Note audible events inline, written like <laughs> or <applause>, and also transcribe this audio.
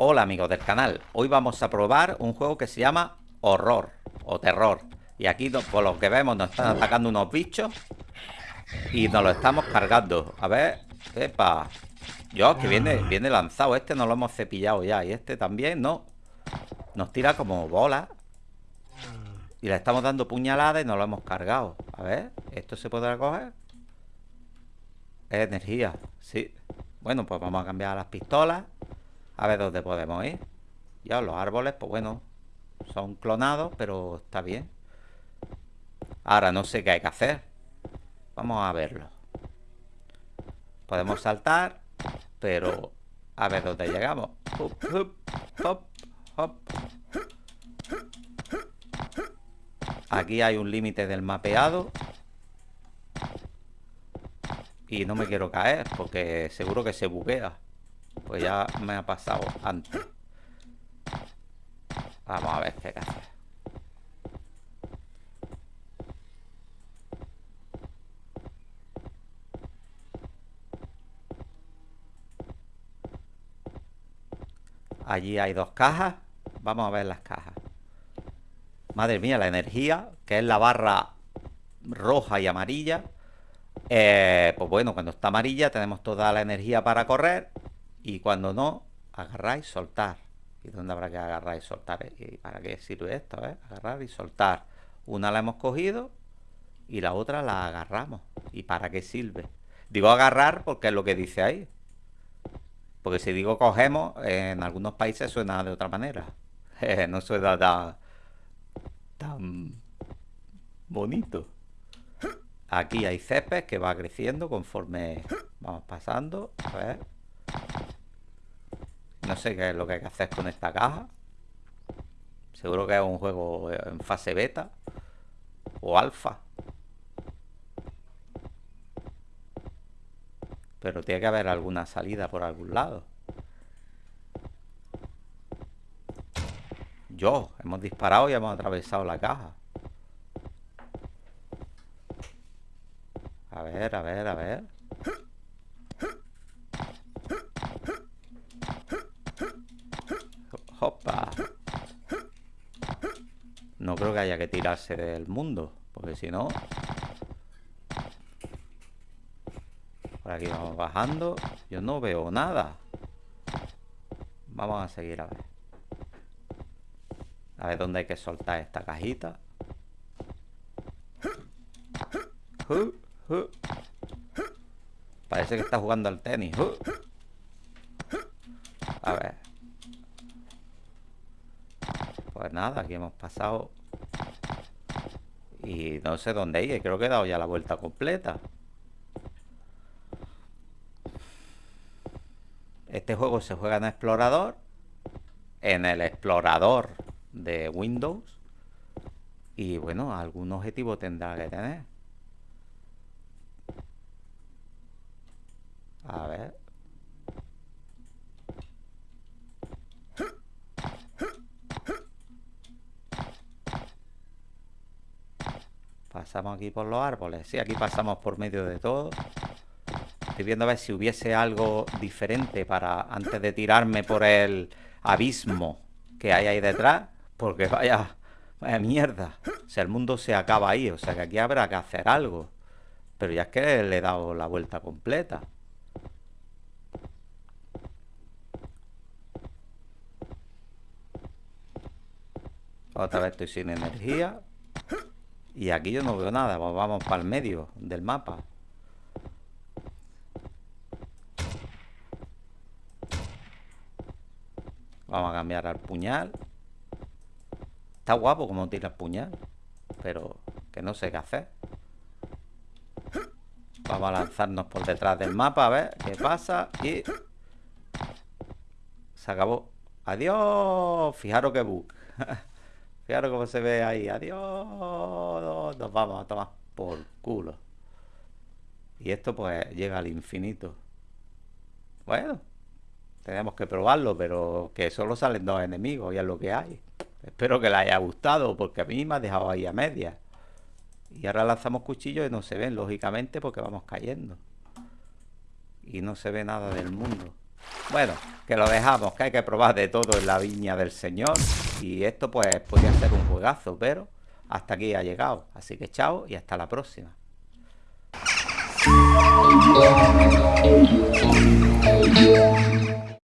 Hola amigos del canal, hoy vamos a probar un juego que se llama Horror o Terror. Y aquí por lo que vemos nos están atacando unos bichos Y nos lo estamos cargando. A ver, epa. Dios, que viene, viene lanzado, este no lo hemos cepillado ya. Y este también, ¿no? Nos tira como bola. Y le estamos dando puñaladas y nos lo hemos cargado. A ver, ¿esto se podrá coger? Es energía, sí. Bueno, pues vamos a cambiar las pistolas a ver dónde podemos ir. Ya los árboles, pues bueno, son clonados, pero está bien. Ahora no sé qué hay que hacer. Vamos a verlo. Podemos saltar, pero a ver dónde llegamos. Aquí hay un límite del mapeado. Y no me quiero caer, porque seguro que se buguea. Pues ya me ha pasado antes. Vamos a ver qué hacer. Allí hay dos cajas. Vamos a ver las cajas. Madre mía, la energía, que es la barra roja y amarilla. Eh, pues bueno, cuando está amarilla tenemos toda la energía para correr y cuando no, agarrar y soltar. ¿Y dónde habrá que agarrar y soltar? ¿Y para qué sirve esto? Eh? Agarrar y soltar. Una la hemos cogido y la otra la agarramos. ¿Y para qué sirve? Digo agarrar porque es lo que dice ahí. Porque si digo cogemos, en algunos países suena de otra manera. <laughs> no suena tan, tan bonito. Aquí hay césped que va creciendo conforme vamos pasando. A ver. No sé qué es lo que hay que hacer con esta caja. Seguro que es un juego en fase beta o alfa. Pero tiene que haber alguna salida por algún lado. Yo, hemos disparado y hemos atravesado la caja. A ver, a ver, a ver. No creo que haya que tirarse del mundo, porque si no... Por aquí vamos bajando. Yo no veo nada. Vamos a seguir a ver. A ver dónde hay que soltar esta cajita. Parece que está jugando al tenis. A ver. Pues nada, aquí hemos pasado. Y no sé dónde ir Creo que he dado ya la vuelta completa. Este juego se juega en explorador En el explorador de Windows. Y bueno, algún objetivo tendrá que tener A ver Pasamos aquí por los árboles. Sí, aquí pasamos por medio de todo. Estoy viendo a ver si hubiese algo diferente para antes de tirarme por el abismo que hay ahí detrás. Porque vaya, vaya mierda. O sea, el mundo se acaba ahí. O sea, que aquí habrá que hacer algo. Pero ya es que le he dado la vuelta completa. Otra vez estoy sin energía. Y aquí yo no veo nada. Vamos para el medio del mapa. Vamos a cambiar al puñal. Está guapo como tira el puñal. Pero que no sé qué hacer. Vamos a lanzarnos por detrás del mapa a ver qué pasa. Y... Se acabó. Adiós. Fijaros que bug. <laughs> Fijaros cómo se ve ahí. Adiós. Nos vamos a tomar por culo. Y esto pues llega al infinito. Bueno, tenemos que probarlo, pero que solo salen dos enemigos y es lo que hay. Espero que les haya gustado, porque a mí me ha dejado ahí a media. Y ahora lanzamos cuchillos y no se ven, lógicamente, porque vamos cayendo. Y no se ve nada del mundo. Bueno, que lo dejamos, que hay que probar de todo en la viña del señor. Y esto pues podría ser un juegazo, pero hasta aquí ha llegado. Así que chao y hasta la próxima.